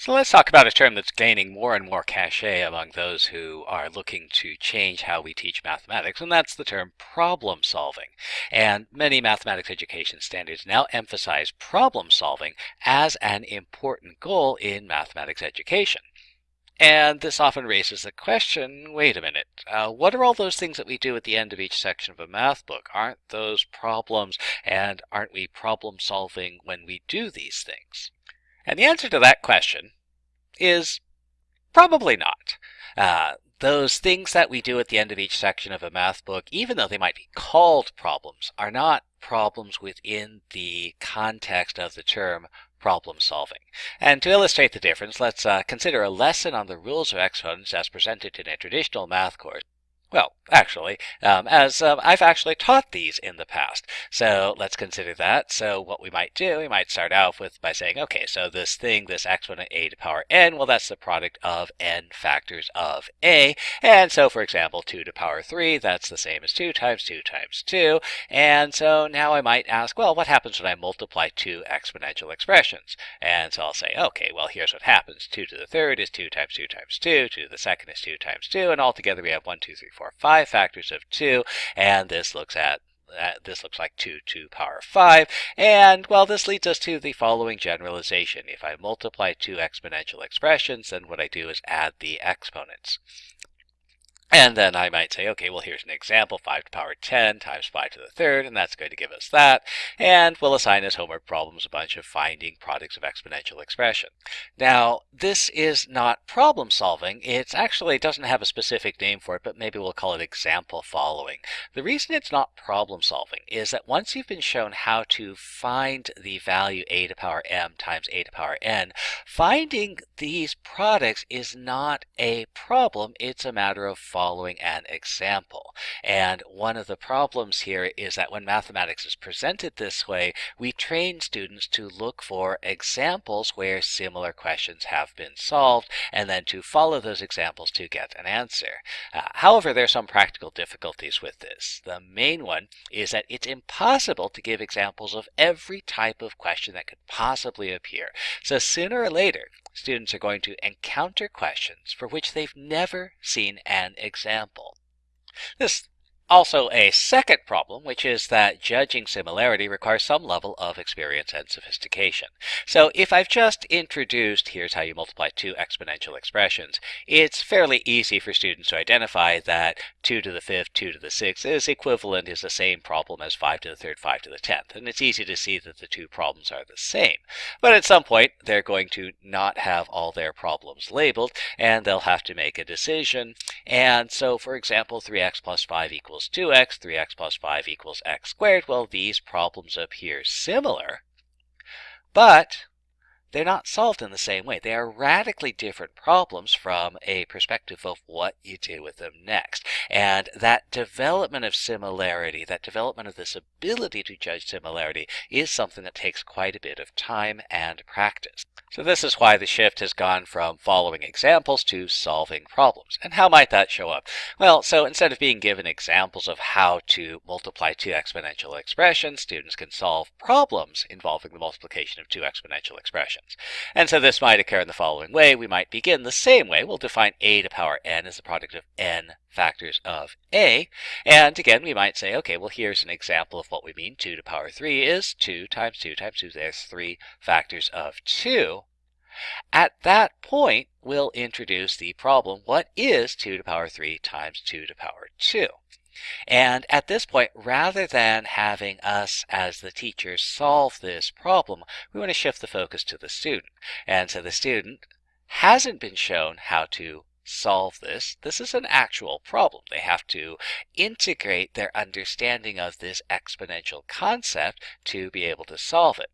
So let's talk about a term that's gaining more and more cachet among those who are looking to change how we teach mathematics, and that's the term problem solving. And many mathematics education standards now emphasize problem solving as an important goal in mathematics education. And this often raises the question, wait a minute, uh, what are all those things that we do at the end of each section of a math book? Aren't those problems, and aren't we problem solving when we do these things? And the answer to that question is probably not. Uh, those things that we do at the end of each section of a math book, even though they might be called problems, are not problems within the context of the term problem solving. And to illustrate the difference, let's uh, consider a lesson on the rules of exponents as presented in a traditional math course. Well, actually, um, as um, I've actually taught these in the past. So let's consider that. So what we might do, we might start off with by saying, okay, so this thing, this exponent a to power n, well, that's the product of n factors of a. And so, for example, 2 to power 3, that's the same as 2 times 2 times 2. And so now I might ask, well, what happens when I multiply two exponential expressions? And so I'll say, okay, well, here's what happens. 2 to the third is 2 times 2 times 2. 2 to the second is 2 times 2. And altogether we have 1, 2, 3, 4, 5 factors of 2, and this looks at uh, this looks like 2 to power 5. And, well, this leads us to the following generalization. If I multiply two exponential expressions, then what I do is add the exponents. And then I might say, okay, well, here's an example, 5 to the power 10 times 5 to the third, and that's going to give us that. And we'll assign as homework problems a bunch of finding products of exponential expression. Now, this is not problem solving. It actually doesn't have a specific name for it, but maybe we'll call it example following. The reason it's not problem solving is that once you've been shown how to find the value a to the power m times a to the power n, finding these products is not a problem. It's a matter of following an example. And one of the problems here is that when mathematics is presented this way, we train students to look for examples where similar questions have been solved and then to follow those examples to get an answer. Uh, however, there are some practical difficulties with this. The main one is that it's impossible to give examples of every type of question that could possibly appear. So sooner or later, students are going to encounter questions for which they've never seen an example. This also a second problem, which is that judging similarity requires some level of experience and sophistication. So if I've just introduced here's how you multiply two exponential expressions, it's fairly easy for students to identify that 2 to the 5th, 2 to the 6th is equivalent, is the same problem as 5 to the 3rd, 5 to the 10th. And it's easy to see that the two problems are the same. But at some point, they're going to not have all their problems labeled, and they'll have to make a decision. And so, for example, 3x plus 5 equals equals 2x, 3x plus 5 equals x squared. Well, these problems appear similar, but they're not solved in the same way. They are radically different problems from a perspective of what you do with them next. And that development of similarity, that development of this ability to judge similarity, is something that takes quite a bit of time and practice. So this is why the shift has gone from following examples to solving problems. And how might that show up? Well, so instead of being given examples of how to multiply two exponential expressions, students can solve problems involving the multiplication of two exponential expressions. And so this might occur in the following way. We might begin the same way. We'll define a to power n as the product of n factors of a. And again, we might say, okay, well, here's an example of what we mean. 2 to power 3 is 2 times 2 times 2. There's 3 factors of 2. At that point, we'll introduce the problem, what is 2 to power 3 times 2 to power 2? And at this point, rather than having us as the teachers solve this problem, we want to shift the focus to the student. And so the student hasn't been shown how to solve this. This is an actual problem. They have to integrate their understanding of this exponential concept to be able to solve it.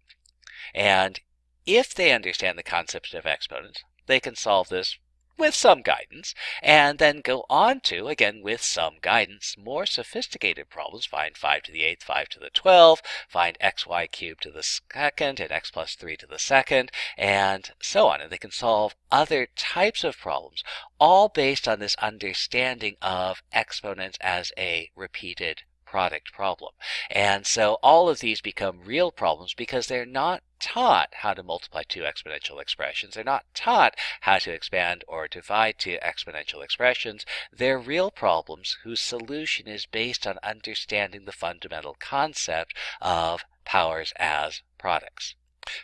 And if they understand the concept of exponents, they can solve this with some guidance, and then go on to, again with some guidance, more sophisticated problems. Find 5 to the 8th, 5 to the 12th, find xy cubed to the second, and x plus 3 to the second, and so on. And they can solve other types of problems, all based on this understanding of exponents as a repeated product problem. And so all of these become real problems because they're not taught how to multiply two exponential expressions. They're not taught how to expand or divide two exponential expressions. They're real problems whose solution is based on understanding the fundamental concept of powers as products.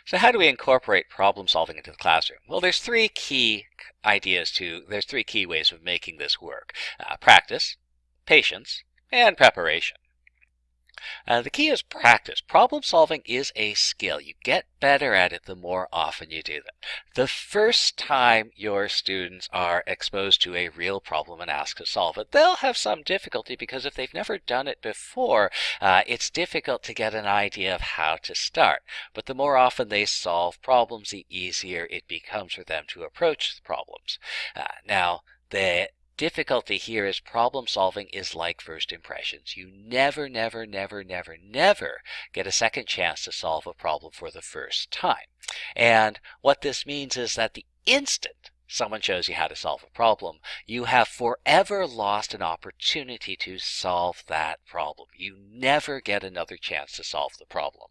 So how do we incorporate problem solving into the classroom? Well, there's three key ideas to, there's three key ways of making this work. Uh, practice, patience, and preparation. Uh, the key is practice. Problem solving is a skill. You get better at it the more often you do it. The first time your students are exposed to a real problem and asked to solve it, they'll have some difficulty because if they've never done it before, uh, it's difficult to get an idea of how to start. But the more often they solve problems, the easier it becomes for them to approach the problems. Uh, now, the difficulty here is problem solving is like first impressions. You never, never, never, never, never get a second chance to solve a problem for the first time. And what this means is that the instant someone shows you how to solve a problem, you have forever lost an opportunity to solve that problem. You never get another chance to solve the problem.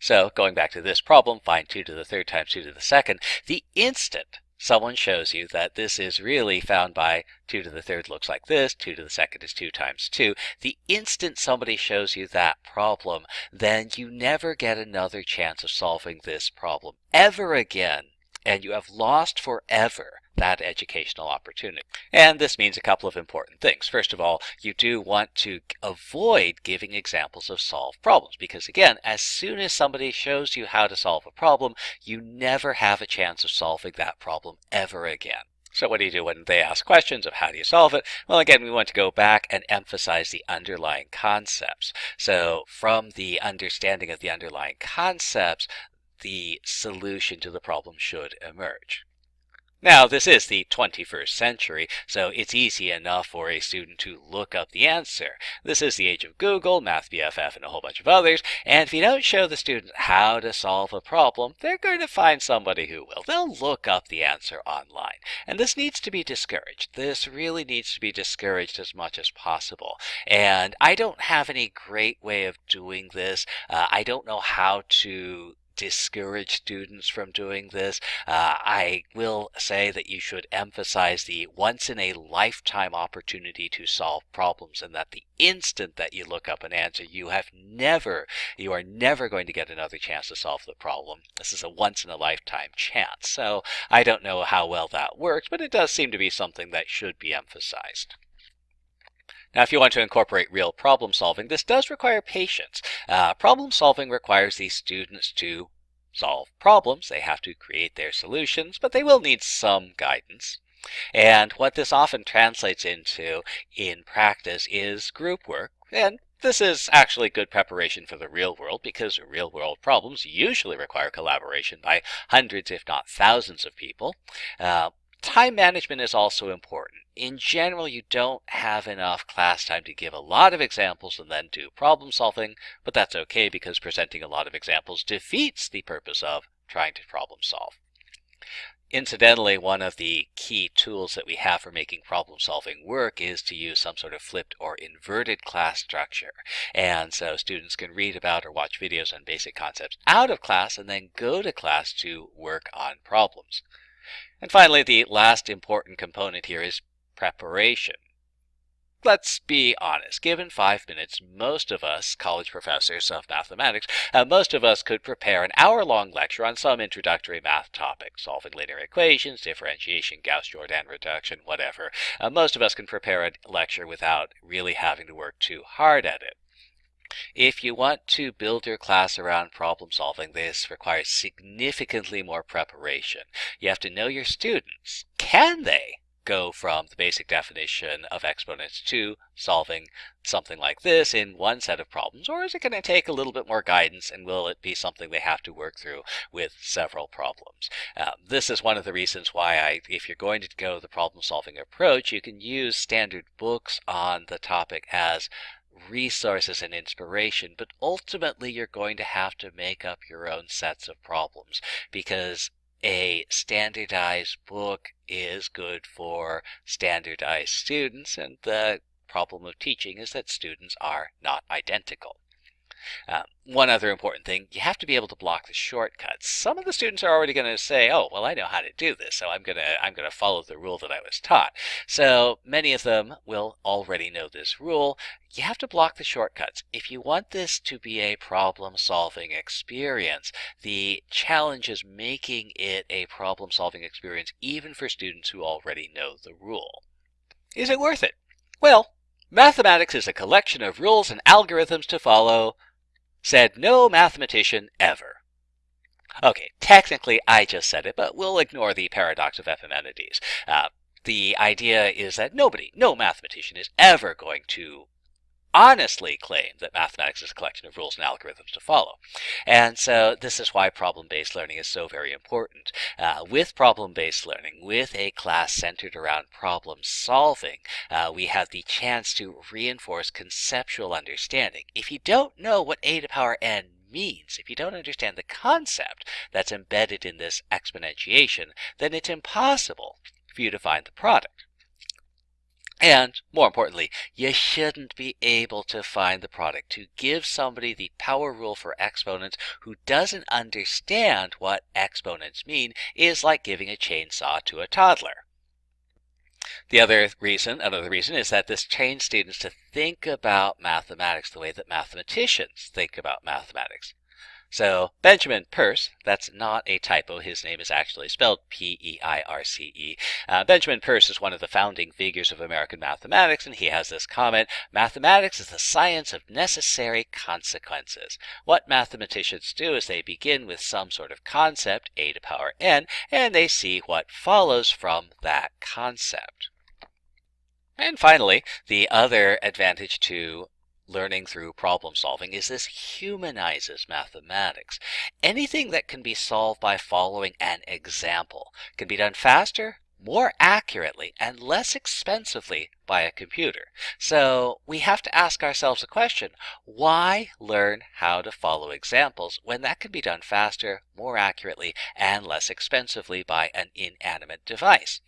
So going back to this problem, find 2 to the third times 2 to the second, the instant someone shows you that this is really found by 2 to the third looks like this, 2 to the second is 2 times 2, the instant somebody shows you that problem, then you never get another chance of solving this problem ever again. And you have lost forever that educational opportunity. And this means a couple of important things. First of all, you do want to avoid giving examples of solved problems because again, as soon as somebody shows you how to solve a problem, you never have a chance of solving that problem ever again. So what do you do when they ask questions of how do you solve it? Well, again, we want to go back and emphasize the underlying concepts. So from the understanding of the underlying concepts, the solution to the problem should emerge. Now, this is the 21st century, so it's easy enough for a student to look up the answer. This is the age of Google, MathBFF, and a whole bunch of others, and if you don't show the student how to solve a problem, they're going to find somebody who will. They'll look up the answer online. And this needs to be discouraged. This really needs to be discouraged as much as possible. And I don't have any great way of doing this. Uh, I don't know how to discourage students from doing this. Uh, I will say that you should emphasize the once in a lifetime opportunity to solve problems and that the instant that you look up an answer, you have never, you are never going to get another chance to solve the problem. This is a once in a lifetime chance. So I don't know how well that works, but it does seem to be something that should be emphasized. Now, if you want to incorporate real problem solving, this does require patience. Uh, problem solving requires these students to solve problems. They have to create their solutions, but they will need some guidance. And what this often translates into in practice is group work. And this is actually good preparation for the real world because real world problems usually require collaboration by hundreds, if not thousands of people. Uh, Time management is also important. In general, you don't have enough class time to give a lot of examples and then do problem solving, but that's okay because presenting a lot of examples defeats the purpose of trying to problem solve. Incidentally, one of the key tools that we have for making problem solving work is to use some sort of flipped or inverted class structure. And so students can read about or watch videos on basic concepts out of class and then go to class to work on problems. And finally, the last important component here is preparation. Let's be honest, given five minutes, most of us, college professors of mathematics, uh, most of us could prepare an hour-long lecture on some introductory math topic, solving linear equations, differentiation, Gauss-Jordan reduction, whatever. Uh, most of us can prepare a lecture without really having to work too hard at it. If you want to build your class around problem solving, this requires significantly more preparation. You have to know your students. Can they go from the basic definition of exponents to solving something like this in one set of problems? Or is it going to take a little bit more guidance and will it be something they have to work through with several problems? Uh, this is one of the reasons why I, if you're going to go the problem solving approach, you can use standard books on the topic as resources and inspiration, but ultimately you're going to have to make up your own sets of problems because a standardized book is good for standardized students and the problem of teaching is that students are not identical. Uh, one other important thing, you have to be able to block the shortcuts. Some of the students are already going to say, oh, well, I know how to do this, so I'm going to I'm going to follow the rule that I was taught. So many of them will already know this rule. You have to block the shortcuts. If you want this to be a problem-solving experience, the challenge is making it a problem-solving experience even for students who already know the rule. Is it worth it? Well, mathematics is a collection of rules and algorithms to follow said no mathematician ever. Okay, technically I just said it, but we'll ignore the paradox of Epimenides. Uh, the idea is that nobody, no mathematician is ever going to honestly claim that mathematics is a collection of rules and algorithms to follow. And so this is why problem-based learning is so very important. Uh, with problem-based learning, with a class centered around problem solving, uh, we have the chance to reinforce conceptual understanding. If you don't know what a to the power n means, if you don't understand the concept that's embedded in this exponentiation, then it's impossible for you to find the product. And more importantly, you shouldn't be able to find the product. To give somebody the power rule for exponents who doesn't understand what exponents mean is like giving a chainsaw to a toddler. The other reason, another reason, is that this trains students to think about mathematics the way that mathematicians think about mathematics. So Benjamin Peirce, that's not a typo. His name is actually spelled P-E-I-R-C-E. Uh, Benjamin Peirce is one of the founding figures of American mathematics, and he has this comment, mathematics is the science of necessary consequences. What mathematicians do is they begin with some sort of concept, a to the power n, and they see what follows from that concept. And finally, the other advantage to learning through problem solving is this humanizes mathematics. Anything that can be solved by following an example can be done faster, more accurately, and less expensively by a computer. So we have to ask ourselves a question, why learn how to follow examples when that can be done faster, more accurately, and less expensively by an inanimate device?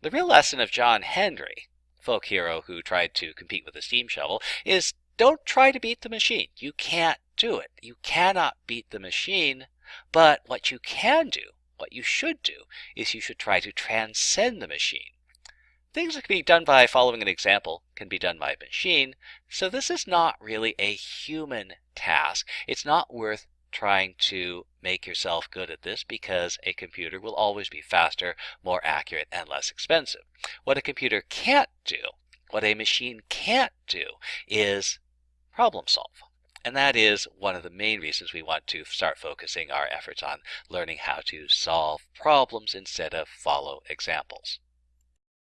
The real lesson of John Henry, folk hero who tried to compete with a steam shovel, is don't try to beat the machine. You can't do it. You cannot beat the machine. But what you can do, what you should do, is you should try to transcend the machine. Things that can be done by following an example can be done by a machine, so this is not really a human task. It's not worth trying to make yourself good at this because a computer will always be faster, more accurate, and less expensive. What a computer can't do, what a machine can't do, is problem solve. And that is one of the main reasons we want to start focusing our efforts on learning how to solve problems instead of follow examples.